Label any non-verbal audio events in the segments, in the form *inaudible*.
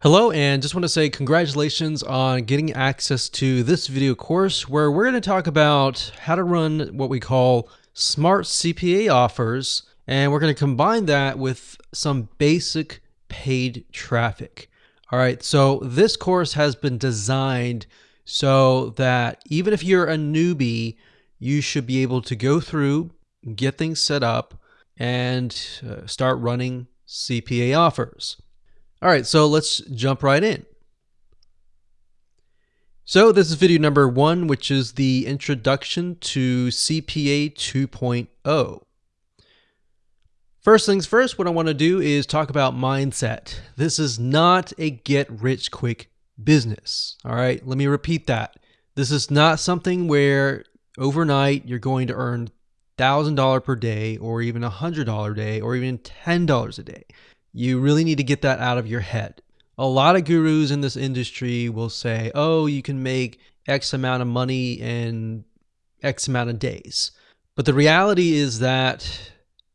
Hello, and just want to say congratulations on getting access to this video course where we're going to talk about how to run what we call smart CPA offers, and we're going to combine that with some basic paid traffic. All right, so this course has been designed so that even if you're a newbie, you should be able to go through, get things set up, and uh, start running CPA offers. All right, so let's jump right in. So this is video number one, which is the introduction to CPA 2.0. First things first, what I want to do is talk about mindset. This is not a get rich quick business. All right, let me repeat that. This is not something where overnight you're going to earn $1,000 per day or even $100 a day or even $10 a day. You really need to get that out of your head. A lot of gurus in this industry will say, oh, you can make X amount of money in X amount of days. But the reality is that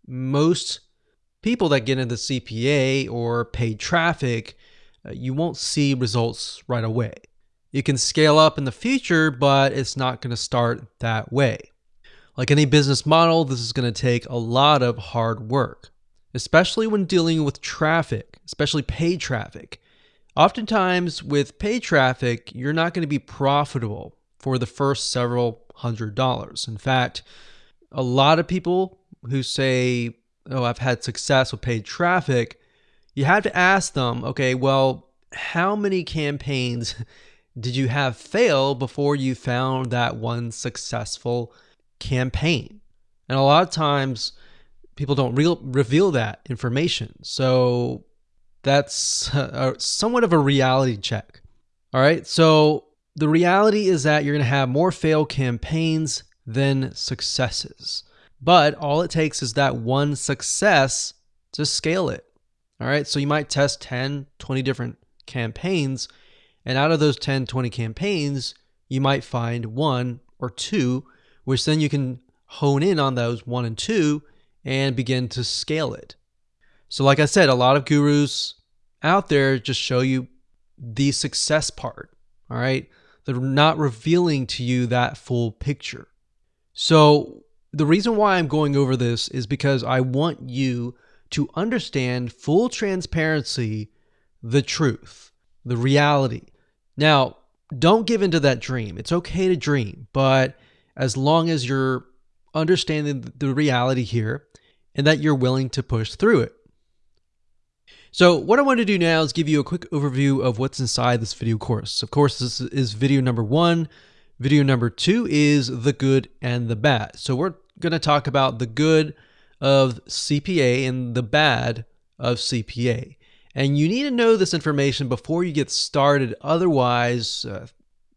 most people that get into CPA or paid traffic, uh, you won't see results right away. You can scale up in the future, but it's not going to start that way. Like any business model, this is going to take a lot of hard work especially when dealing with traffic, especially paid traffic. Oftentimes, with paid traffic, you're not going to be profitable for the first several hundred dollars. In fact, a lot of people who say, Oh, I've had success with paid traffic, you have to ask them, okay, well, how many campaigns *laughs* did you have fail before you found that one successful campaign? And a lot of times, people don't reveal that information. So that's uh, a, somewhat of a reality check. All right. So the reality is that you're going to have more failed campaigns than successes. But all it takes is that one success to scale it. All right. So you might test 10, 20 different campaigns. And out of those 10, 20 campaigns, you might find one or two, which then you can hone in on those one and two and begin to scale it. So, like I said, a lot of gurus out there just show you the success part. All right. They're not revealing to you that full picture. So, the reason why I'm going over this is because I want you to understand full transparency, the truth, the reality. Now, don't give into that dream. It's okay to dream, but as long as you're understanding the reality here and that you're willing to push through it. So what I want to do now is give you a quick overview of what's inside this video course. Of course, this is video number one. Video number two is the good and the bad. So we're going to talk about the good of CPA and the bad of CPA. And you need to know this information before you get started. Otherwise, uh,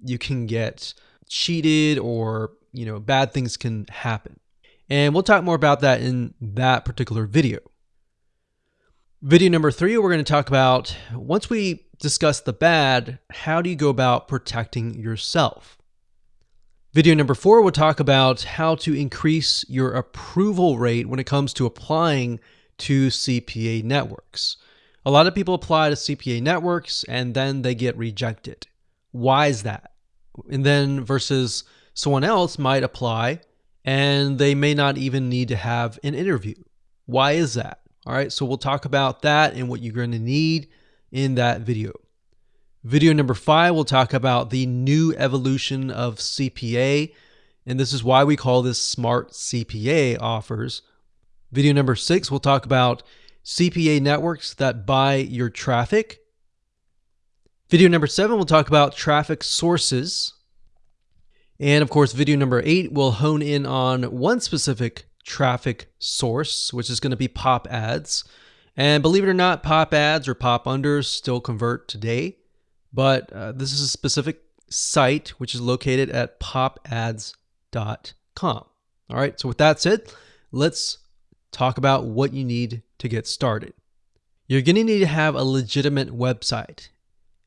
you can get cheated or, you know, bad things can happen. And we'll talk more about that in that particular video. Video number three, we're going to talk about once we discuss the bad, how do you go about protecting yourself? Video number four, we'll talk about how to increase your approval rate when it comes to applying to CPA networks. A lot of people apply to CPA networks and then they get rejected. Why is that? And then versus someone else might apply and they may not even need to have an interview. Why is that? All right, so we'll talk about that and what you're going to need in that video. Video number five, we'll talk about the new evolution of CPA, and this is why we call this Smart CPA offers. Video number six, we'll talk about CPA networks that buy your traffic. Video number seven, we'll talk about traffic sources. And of course, video number eight will hone in on one specific traffic source, which is going to be pop ads. And believe it or not, pop ads or pop unders still convert today. But uh, this is a specific site which is located at popads.com. All right, so with that said, let's talk about what you need to get started. You're going to need to have a legitimate website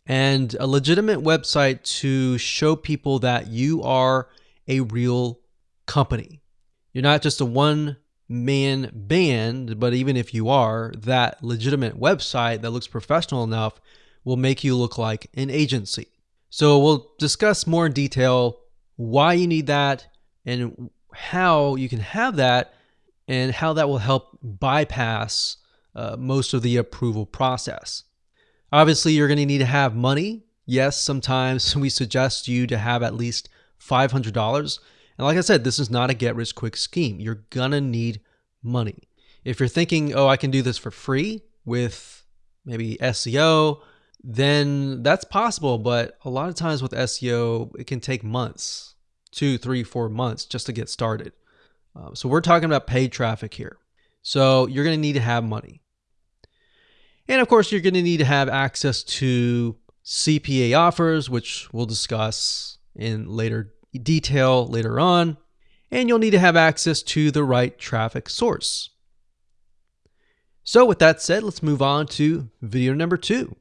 and a legitimate website to show people that you are a real company. You're not just a one man band, but even if you are, that legitimate website that looks professional enough will make you look like an agency. So we'll discuss more in detail why you need that and how you can have that and how that will help bypass uh, most of the approval process. Obviously, you're going to need to have money. Yes, sometimes *laughs* we suggest you to have at least $500. And like I said, this is not a get rich quick scheme. You're going to need money. If you're thinking, oh, I can do this for free with maybe SEO, then that's possible. But a lot of times with SEO, it can take months two, three, four months just to get started. Um, so we're talking about paid traffic here. So you're going to need to have money. And of course, you're going to need to have access to CPA offers, which we'll discuss in later detail later on. And you'll need to have access to the right traffic source. So with that said, let's move on to video number two.